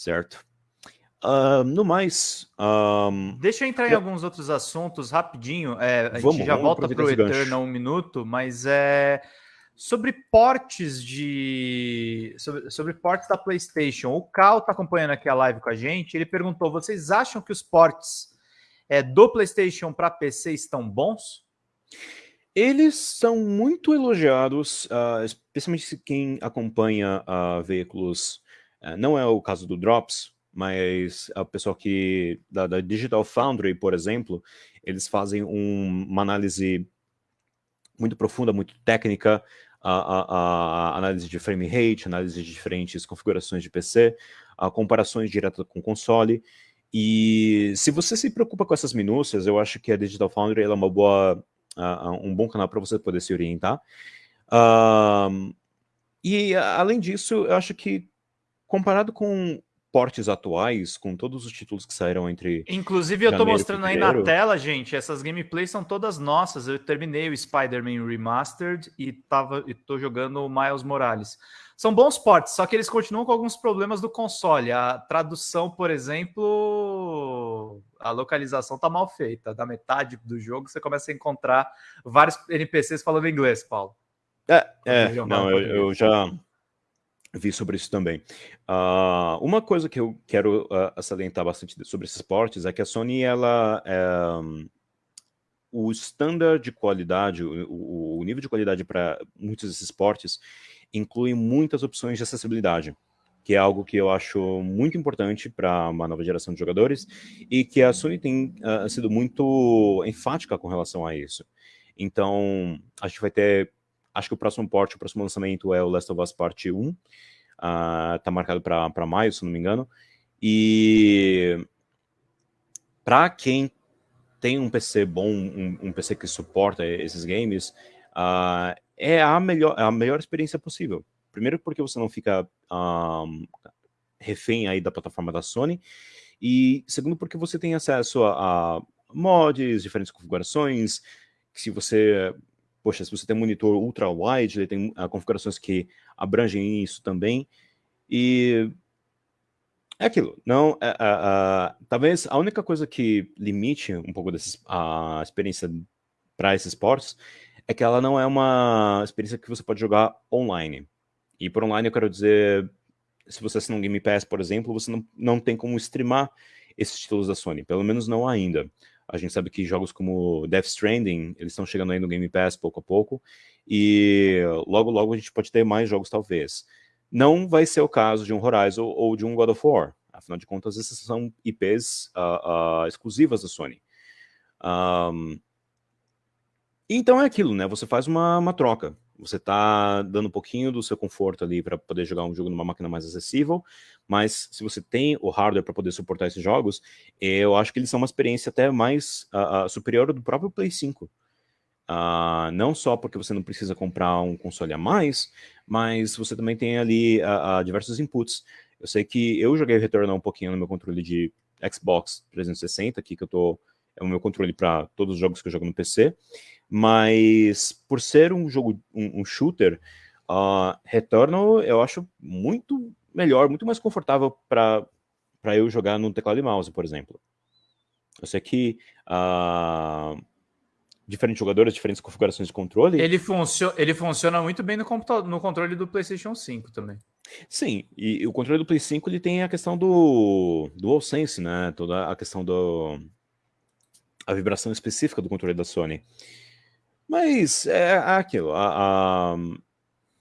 certo? Uh, no mais... Um... Deixa eu entrar eu... em alguns outros assuntos rapidinho. É, a vamos, gente já volta para o Eternal um minuto, mas é sobre portes de sobre, sobre portes da PlayStation. O Cal está acompanhando aqui a live com a gente. Ele perguntou: vocês acham que os portes é, do PlayStation para PC estão bons? Eles são muito elogiados, uh, especialmente quem acompanha uh, veículos. Uh, não é o caso do Drops, mas o pessoal que da, da, Digital Foundry, por exemplo, eles fazem um, uma análise muito profunda, muito técnica, a, a, a, análise de frame rate, análise de diferentes configurações de PC, a comparações diretas com console. E se você se preocupa com essas minúcias, eu acho que a Digital Foundry é uma boa, um bom canal para você poder se orientar. Uh, e além disso, eu acho que comparado com portes atuais, com todos os títulos que saíram entre. Inclusive, eu tô mostrando aí na tela, gente. Essas gameplays são todas nossas. Eu terminei o Spider-Man Remastered e, tava, e tô jogando o Miles Morales. São bons portes, só que eles continuam com alguns problemas do console. A tradução, por exemplo, a localização tá mal feita. Da metade do jogo você começa a encontrar vários NPCs falando inglês, Paulo. É, é não, eu, eu já vi sobre isso também. Uh, uma coisa que eu quero uh, salientar bastante sobre esses portes é que a Sony, ela... É, o standard de qualidade, o, o nível de qualidade para muitos desses portes inclui muitas opções de acessibilidade, que é algo que eu acho muito importante para uma nova geração de jogadores e que a Sony tem uh, sido muito enfática com relação a isso. Então, a gente vai ter Acho que o próximo porte, o próximo lançamento é o Last of Us Part 1. Uh, tá marcado para maio, se não me engano. E para quem tem um PC bom, um, um, PC que suporta esses games, uh, é a melhor, a melhor experiência possível. Primeiro porque você não fica um, refém aí da plataforma da Sony, e segundo porque você tem acesso a, a mods, diferentes configurações, que se você poxa, se você tem monitor ultra-wide, ele tem uh, configurações que abrangem isso também, e é aquilo, não, uh, uh, talvez a única coisa que limite um pouco desses, a experiência para esses ports é que ela não é uma experiência que você pode jogar online. E por online eu quero dizer, se você assina um Game Pass, por exemplo, você não, não tem como streamar esses títulos da Sony, pelo menos não ainda. A gente sabe que jogos como Death Stranding, eles estão chegando aí no Game Pass pouco a pouco, e logo logo a gente pode ter mais jogos talvez. Não vai ser o caso de um Horizon ou de um God of War, afinal de contas esses são IPs uh, uh, exclusivas da Sony. Um, então é aquilo, né? Você faz uma, uma troca. Você está dando um pouquinho do seu conforto ali para poder jogar um jogo numa máquina mais acessível, mas se você tem o hardware para poder suportar esses jogos, eu acho que eles são uma experiência até mais uh, uh, superior do próprio Play 5. Uh, ah, não só porque você não precisa comprar um console a mais, mas você também tem ali diversos inputs. Eu sei que eu joguei Returnal um pouquinho no meu controle de Xbox 360, aqui que eu tô é o meu controle para todos os jogos que eu jogo no PC, mas por ser um jogo, um, um shooter, uh, Returnal eu acho muito melhor, muito mais confortável para eu jogar no teclado e mouse, por exemplo. Eu sei que uh, diferentes jogadores, diferentes configurações de controle... Ele, funcio ele funciona muito bem no, no controle do PlayStation 5 também. Sim, e, e, o controle do Play 5 ele tem a questão do DualSense, né? Toda a questão do... a vibração específica do controle da Sony. Mas é, é aquilo, a, a,